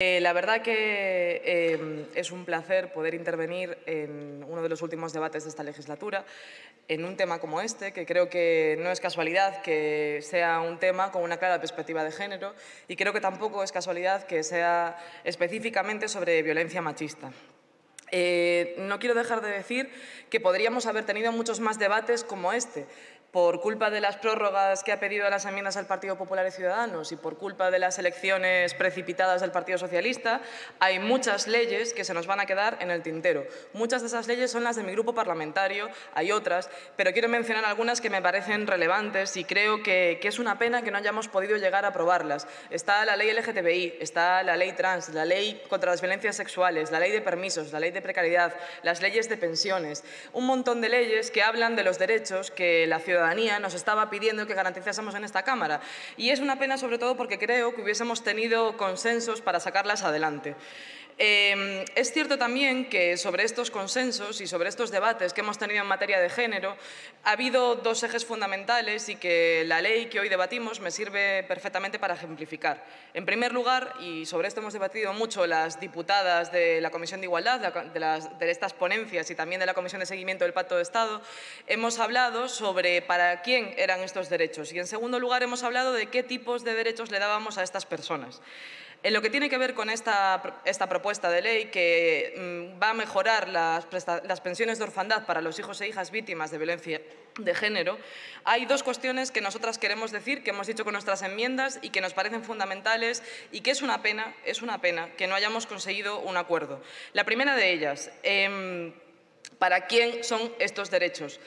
Eh, la verdad que eh, es un placer poder intervenir en uno de los últimos debates de esta legislatura en un tema como este, que creo que no es casualidad que sea un tema con una clara perspectiva de género y creo que tampoco es casualidad que sea específicamente sobre violencia machista. Eh, no quiero dejar de decir que podríamos haber tenido muchos más debates como este, por culpa de las prórrogas que ha pedido las enmiendas al Partido Popular y Ciudadanos y por culpa de las elecciones precipitadas del Partido Socialista, hay muchas leyes que se nos van a quedar en el tintero. Muchas de esas leyes son las de mi grupo parlamentario, hay otras, pero quiero mencionar algunas que me parecen relevantes y creo que, que es una pena que no hayamos podido llegar a aprobarlas. Está la ley LGTBI, está la ley trans, la ley contra las violencias sexuales, la ley de permisos, la ley de precariedad, las leyes de pensiones, un montón de leyes que hablan de los derechos que la ciudadanía ciudadanía nos estaba pidiendo que garantizásemos en esta Cámara. Y es una pena sobre todo porque creo que hubiésemos tenido consensos para sacarlas adelante. Eh, es cierto también que sobre estos consensos y sobre estos debates que hemos tenido en materia de género ha habido dos ejes fundamentales y que la ley que hoy debatimos me sirve perfectamente para ejemplificar. En primer lugar, y sobre esto hemos debatido mucho las diputadas de la Comisión de Igualdad, de estas ponencias y también de la Comisión de Seguimiento del Pacto de Estado, hemos hablado sobre para quién eran estos derechos y en segundo lugar hemos hablado de qué tipos de derechos le dábamos a estas personas. En lo que tiene que ver con esta, esta propuesta de ley que mm, va a mejorar las, pensiones de orfandad para los hijos e hijas víctimas de violencia de género, hay dos cuestiones que nosotras queremos decir, que hemos dicho con nuestras enmiendas y que nos parecen fundamentales y que es una pena, es una pena que no hayamos conseguido un acuerdo. La primera de ellas, eh, ¿para quién son estos derechos?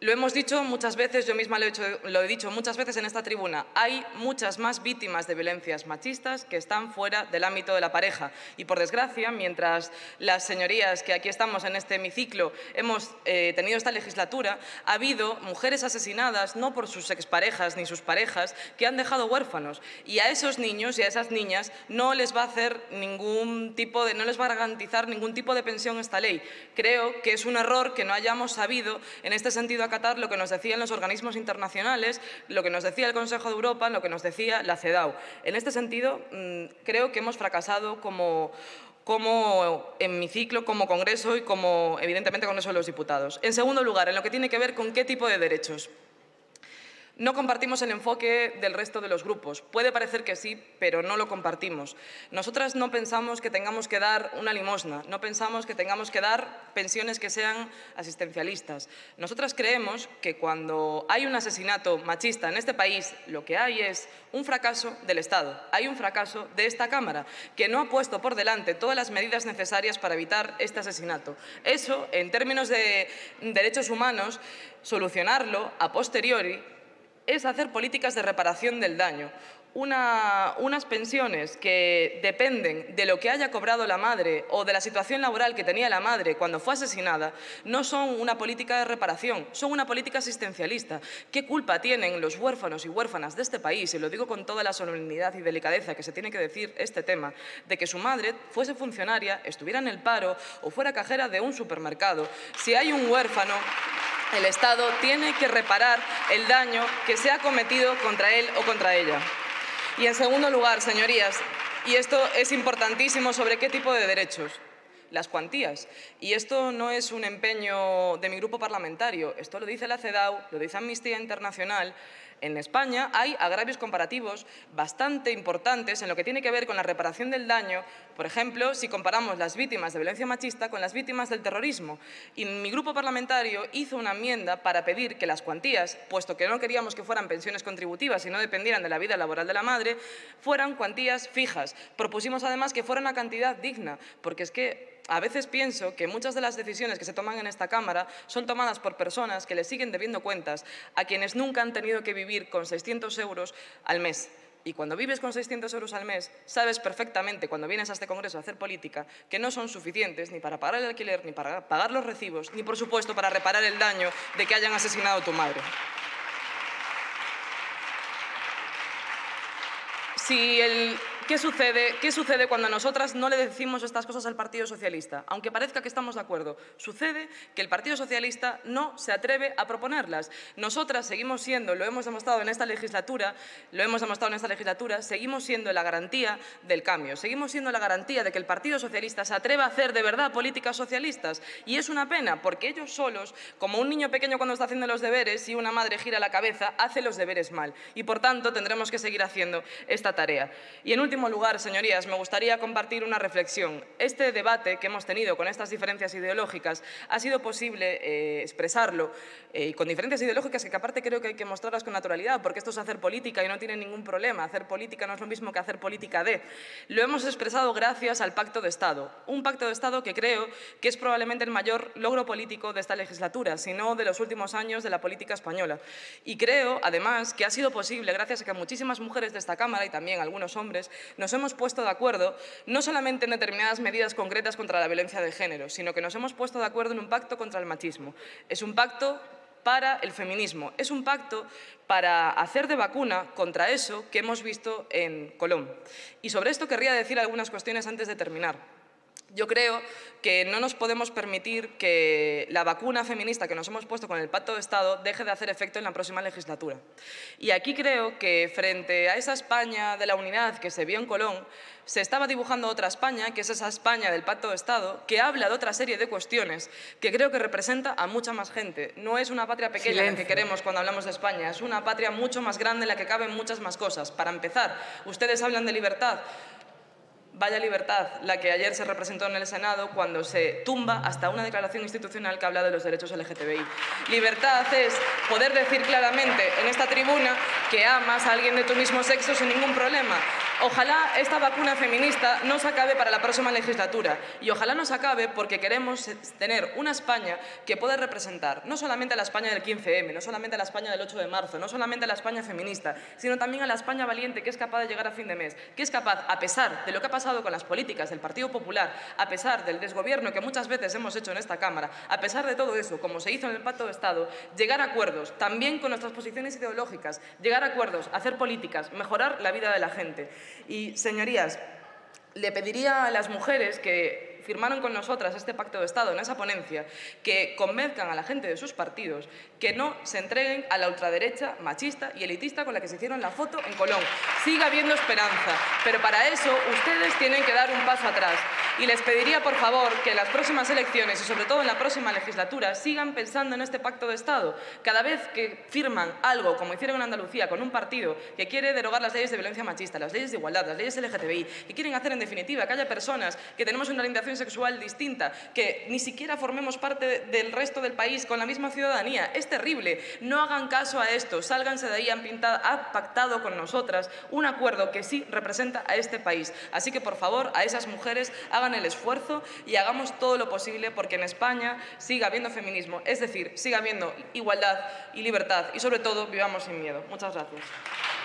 Lo hemos dicho muchas veces, yo misma lo he, dicho muchas veces en esta tribuna, hay muchas más víctimas de violencias machistas que están fuera del ámbito de la pareja. Y por desgracia, mientras las señorías que aquí estamos en este hemiciclo hemos eh, tenido esta legislatura, ha habido mujeres asesinadas no por sus exparejas ni sus parejas que han dejado huérfanos. Y a esos niños y a esas niñas no les va a hacer ningún tipo de, no les va a garantizar ningún tipo de pensión esta ley. Creo que es un error que no hayamos sabido en este sentido acatar lo que nos decían los organismos internacionales, lo que nos decía el Consejo de Europa, lo que nos decía la CEDAW. En este sentido, mm, creo que hemos fracasado como, como hemiciclo, como Congreso y como, evidentemente, Congreso de los Diputados. En segundo lugar, en lo que tiene que ver con qué tipo de derechos. No compartimos el enfoque del resto de los grupos. Puede parecer que sí, pero no lo compartimos. Nosotras no pensamos que tengamos que dar una limosna, no pensamos que tengamos que dar pensiones que sean asistencialistas. Nosotras creemos que cuando hay un asesinato machista en este país, lo que hay es un fracaso del Estado, hay un fracaso de esta Cámara, que no ha puesto por delante todas las medidas necesarias para evitar este asesinato. Eso, en términos de derechos humanos, solucionarlo a posteriori es hacer políticas de reparación del daño. Una, unas pensiones que dependen de lo que haya cobrado la madre o de la situación laboral que tenía la madre cuando fue asesinada, no son una política de reparación, son una política asistencialista. ¿Qué culpa tienen los huérfanos y huérfanas de este país, y lo digo con toda la solemnidad y delicadeza que se tiene que decir este tema, de que su madre fuese funcionaria, estuviera en el paro o fuera cajera de un supermercado? Si hay un huérfano el Estado tiene que reparar el daño que se ha cometido contra él o contra ella. Y en segundo lugar, señorías, y esto es importantísimo, sobre qué tipo de derechos las cuantías. Y esto no es un empeño de mi grupo parlamentario, esto lo dice la CEDAW, lo dice Amnistía Internacional, en España hay agravios comparativos bastante importantes en lo que tiene que ver con la reparación del daño, por ejemplo, si comparamos las víctimas de violencia machista con las víctimas del terrorismo. Y mi grupo parlamentario hizo una enmienda para pedir que las cuantías, puesto que no queríamos que fueran pensiones contributivas y no dependieran de la vida laboral de la madre, fueran cuantías fijas. Propusimos además que fuera una cantidad digna, porque es que a veces pienso que muchas de las decisiones que se toman en esta Cámara son tomadas por personas que le siguen debiendo cuentas a quienes nunca han tenido que vivir con 600 euros al mes. Y cuando vives con 600 euros al mes, sabes perfectamente, cuando vienes a este Congreso a hacer política, que no son suficientes ni para pagar el alquiler, ni para pagar los recibos, ni, por supuesto, para reparar el daño de que hayan asesinado a tu madre. Si el ¿Qué sucede, ¿Qué sucede cuando nosotras no le decimos estas cosas al Partido Socialista? Aunque parezca que estamos de acuerdo, sucede que el Partido Socialista no se atreve a proponerlas. Nosotras seguimos siendo, lo hemos demostrado en esta legislatura, lo hemos demostrado en esta legislatura, seguimos siendo la garantía del cambio, seguimos siendo la garantía de que el Partido Socialista se atreva a hacer de verdad políticas socialistas. Y es una pena, porque ellos solos, como un niño pequeño cuando está haciendo los deberes y una madre gira la cabeza, hace los deberes mal. Y por tanto tendremos que seguir haciendo esta tarea. Y en último último lugar, señorías, me gustaría compartir una reflexión. Este debate que hemos tenido con estas diferencias ideológicas ha sido posible eh, expresarlo eh, con diferencias ideológicas que aparte creo que hay que mostrarlas con naturalidad, porque esto es hacer política y no tiene ningún problema. Hacer política no es lo mismo que hacer política de. Lo hemos expresado gracias al Pacto de Estado. Un Pacto de Estado que creo que es probablemente el mayor logro político de esta legislatura, si no de los últimos años de la política española. Y creo, además, que ha sido posible gracias a que muchísimas mujeres de esta Cámara y también algunos hombres nos hemos puesto de acuerdo no solamente en determinadas medidas concretas contra la violencia de género, sino que nos hemos puesto de acuerdo en un pacto contra el machismo. Es un pacto para el feminismo. Es un pacto para hacer de vacuna contra eso que hemos visto en Colón. Y sobre esto querría decir algunas cuestiones antes de terminar. Yo creo que no nos podemos permitir que la vacuna feminista que nos hemos puesto con el Pacto de Estado deje de hacer efecto en la próxima legislatura. Y aquí creo que frente a esa España de la unidad que se vio en Colón, se estaba dibujando otra España, que es esa España del Pacto de Estado, que habla de otra serie de cuestiones que creo que representa a mucha más gente. No es una patria pequeña la que queremos cuando hablamos de España, es una patria mucho más grande en la que caben muchas más cosas. Para empezar, ustedes hablan de libertad, Vaya libertad la que ayer se representó en el Senado cuando se tumba hasta una declaración institucional que habla de los derechos LGTBI. Libertad es poder decir claramente en esta tribuna que amas a alguien de tu mismo sexo sin ningún problema. Ojalá esta vacuna feminista no se acabe para la próxima legislatura y ojalá no se acabe porque queremos tener una España que pueda representar no solamente a la España del 15M, no solamente a la España del 8 de marzo, no solamente a la España feminista, sino también a la España valiente que es capaz de llegar a fin de mes, que es capaz, a pesar de lo que ha pasado con las políticas del Partido Popular, a pesar del desgobierno que muchas veces hemos hecho en esta Cámara, a pesar de todo eso, como se hizo en el Pacto de Estado, llegar a acuerdos, también con nuestras posiciones ideológicas, llegar a acuerdos, hacer políticas, mejorar la vida de la gente. Y, señorías, le pediría a las mujeres que firmaron con nosotras este pacto de Estado en esa ponencia, que convenzcan a la gente de sus partidos que no se entreguen a la ultraderecha machista y elitista con la que se hicieron la foto en Colón. Siga habiendo esperanza, pero para eso ustedes tienen que dar un paso atrás. Y les pediría, por favor, que en las próximas elecciones y sobre todo en la próxima legislatura sigan pensando en este pacto de Estado. Cada vez que firman algo, como hicieron en Andalucía, con un partido que quiere derogar las leyes de violencia machista, las leyes de igualdad, las leyes LGTBI, y quieren hacer en definitiva que haya personas que tenemos una orientación sexual distinta, que ni siquiera formemos parte del resto del país con la misma ciudadanía. Es terrible. No hagan caso a esto. Sálganse de ahí. Han, pintado, han pactado con nosotras un acuerdo que sí representa a este país. Así que, por favor, a esas mujeres el esfuerzo y hagamos todo lo posible porque en España siga habiendo feminismo, es decir, siga habiendo igualdad y libertad y, sobre todo, vivamos sin miedo. Muchas gracias.